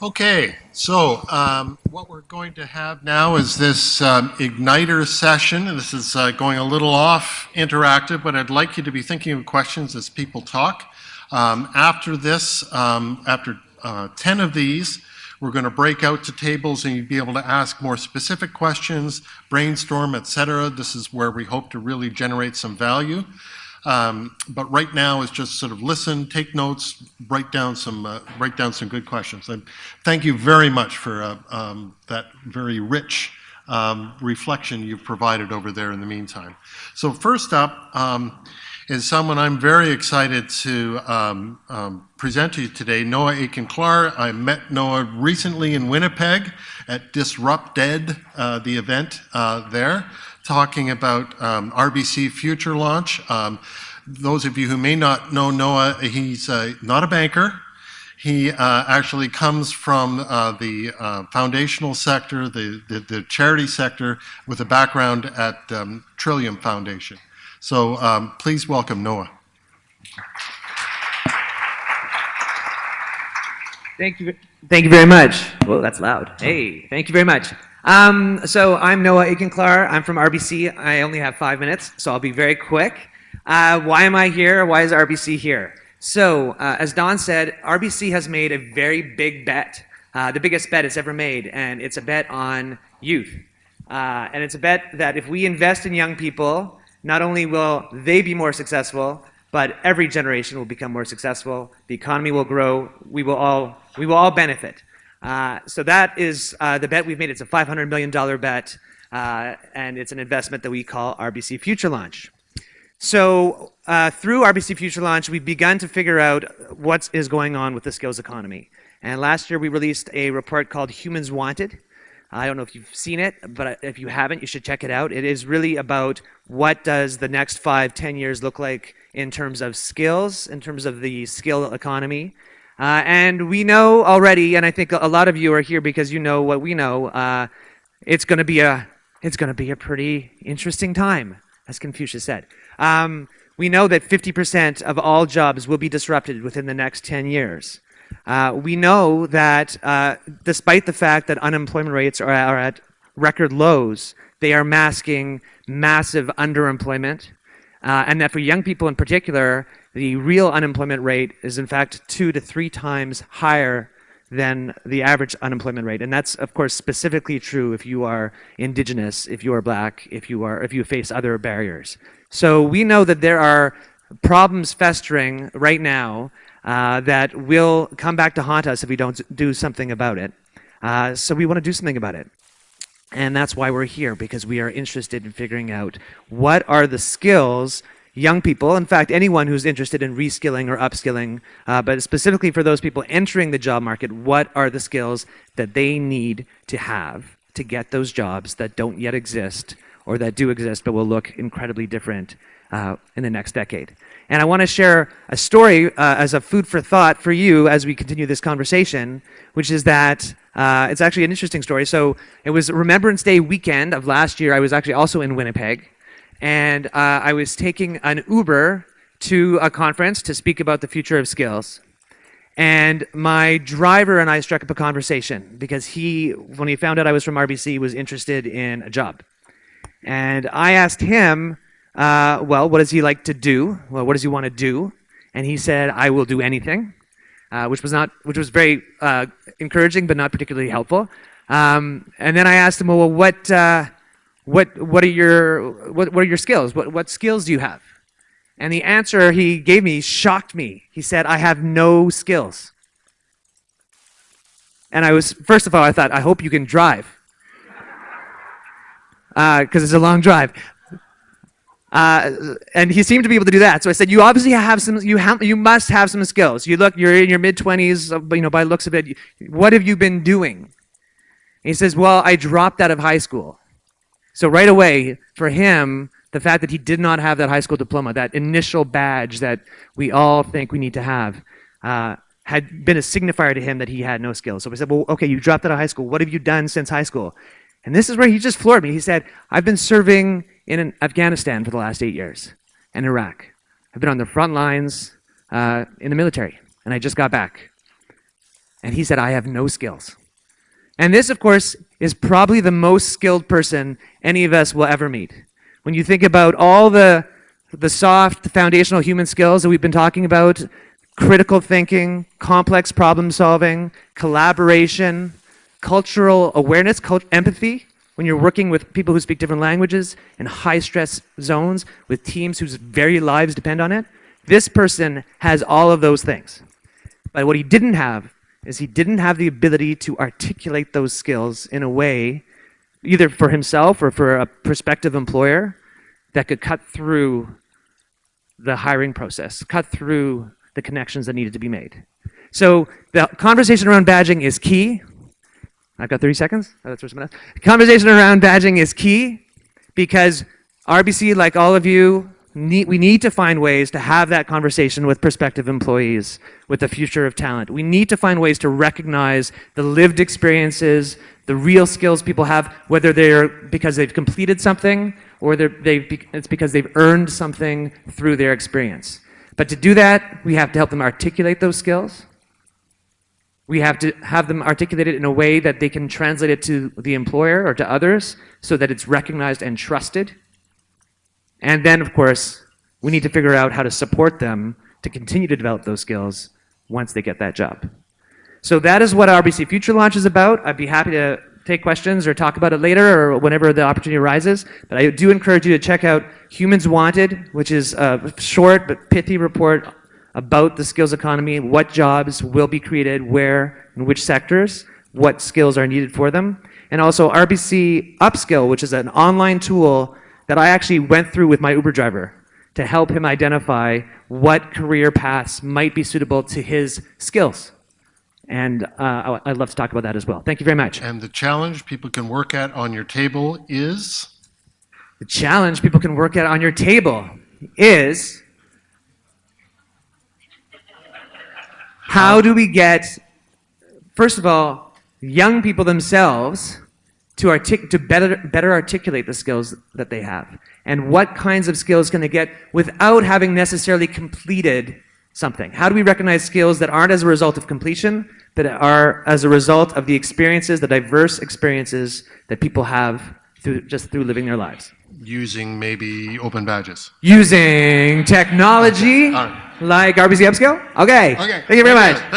Okay, so um, what we're going to have now is this um, Igniter session. This is uh, going a little off interactive, but I'd like you to be thinking of questions as people talk. Um, after this, um, after uh, 10 of these, we're going to break out to tables and you'll be able to ask more specific questions, brainstorm, etc. This is where we hope to really generate some value. Um, but right now is just sort of listen, take notes, write down some uh, write down some good questions. And thank you very much for uh, um, that very rich um, reflection you've provided over there in the meantime. So first up um, is someone I'm very excited to um, um, present to you today, Noah Aiken-Klar. I met Noah recently in Winnipeg at Disrupted, uh, the event uh, there talking about um, RBC Future Launch. Um, those of you who may not know Noah, he's uh, not a banker. He uh, actually comes from uh, the uh, foundational sector, the, the, the, charity sector, with a background at um, Trillium Foundation. So um, please welcome Noah. Thank you. Thank you very much. Well, that's loud. Hey, thank you very much. Um, so I'm Noah Aiken-Klar. I'm from RBC. I only have five minutes, so I'll be very quick. Uh, why am I here? Why is RBC here? So, uh, as Don said, RBC has made a very big bet, uh, the biggest bet it's ever made, and it's a bet on youth. Uh, and it's a bet that if we invest in young people, not only will they be more successful, but every generation will become more successful. The economy will grow. We will all, we will all benefit. Uh, so that is uh, the bet we've made. It's a $500 million bet, uh, and it's an investment that we call RBC Future Launch. So through RBC Future Launch, we've begun to figure out what is going on with the skills economy. And last year, we released a report called Humans Wanted. I don't know if you've seen it, but if you haven't, you should check it out. It is really about what does the next five, ten years look like in terms of skills, in terms of the skill economy, uh, and we know already, and I think a lot of you are here because you know what we know. Uh, it's going to be a it's going to be a pretty interesting time, as Confucius said. Um, we know that 50% of all jobs will be disrupted within the next 10 years. Uh, we know that uh, despite the fact that unemployment rates are, are at record lows, they are masking massive underemployment, uh, and that for young people in particular, the real unemployment rate is in fact two to three times higher than the average unemployment rate. And that's, of course, specifically true if you are indigenous, if you are black, if you, are, if you face other barriers. So we know that there are problems festering right now uh, that will come back to haunt us if we don't do something about it. Uh, so we want to do something about it. And that's why we're here, because we are interested in figuring out what are the skills young people, in fact, anyone who's interested in reskilling or upskilling, uh, but specifically for those people entering the job market, what are the skills that they need to have to get those jobs that don't yet exist or that do exist but will look incredibly different uh, in the next decade. And I want to share a story uh, as a food for thought for you as we continue this conversation, which is that uh, it's actually an interesting story. So it was Remembrance Day weekend of last year. I was actually also in Winnipeg and uh, I was taking an Uber to a conference to speak about the future of skills. And my driver and I struck up a conversation because he, when he found out I was from RBC, was interested in a job. And I asked him, uh, well, what does he like to do? Well, what does he want to do? And he said, I will do anything, uh, which was not, which was very uh, encouraging, but not particularly helpful. Um, and then I asked him, well, what, uh, what, what, are, your, what, what are your skills? What, what skills do you have? And the answer he gave me shocked me. He said, I have no skills. And I was, first of all, I thought, I hope you can drive. Because uh, it's a long drive. Uh, and he seemed to be able to do that. So I said, you obviously have some, you, have, you must have some skills. You look, you're in your mid-20s, you know, by looks of it. What have you been doing? And he says, well, I dropped out of high school. So right away, for him, the fact that he did not have that high school diploma, that initial badge that we all think we need to have, uh, had been a signifier to him that he had no skills. So we said, well, okay, you dropped out of high school. What have you done since high school? And this is where he just floored me. He said, I've been serving in Afghanistan for the last eight years and Iraq. I've been on the front lines uh, in the military, and I just got back. And he said, I have no skills. And this, of course, is probably the most skilled person any of us will ever meet. When you think about all the, the soft, foundational human skills that we've been talking about, critical thinking, complex problem solving, collaboration, cultural awareness, cult- empathy, when you're working with people who speak different languages in high stress zones with teams whose very lives depend on it, this person has all of those things. But what he didn't have is he didn't have the ability to articulate those skills in a way, either for himself or for a prospective employer, that could cut through the hiring process, cut through the connections that needed to be made. So the conversation around badging is key. I've got 30 seconds. Oh, that's for someone else. Conversation around badging is key because RBC, like all of you, need, we need to find ways to have that conversation with prospective employees with the future of talent. We need to find ways to recognize the lived experiences, the real skills people have, whether they're because they've completed something or be- it's because they've earned something through their experience. But to do that, we have to help them articulate those skills. We have to have them articulate it in a way that they can translate it to the employer or to others so that it's recognized and trusted. And then, of course, we need to figure out how to support them to continue to develop those skills once they get that job. So that is what RBC Future Launch is about. I'd be happy to take questions or talk about it later or whenever the opportunity arises. But I do encourage you to check out Humans Wanted, which is a short but pithy report about the skills economy, what jobs will be created, where, in which sectors, what skills are needed for them. And also RBC Upskill, which is an online tool that I actually went through with my Uber driver to help him identify what career paths might be suitable to his skills. And uh, I- I'd love to talk about that as well. Thank you very much. And the challenge people can work at on your table is? The challenge people can work at on your table is how um, do we get, first of all, young people themselves to, artic- to better, better articulate the skills that they have? And what kinds of skills can they get without having necessarily completed something? How do we recognize skills that aren't as a result of completion, but are as a result of the experiences, the diverse experiences that people have through, just through living their lives? Using maybe open badges. using technology right. Like RBC Upskill? Okay. Okay. Thank you very much. Thank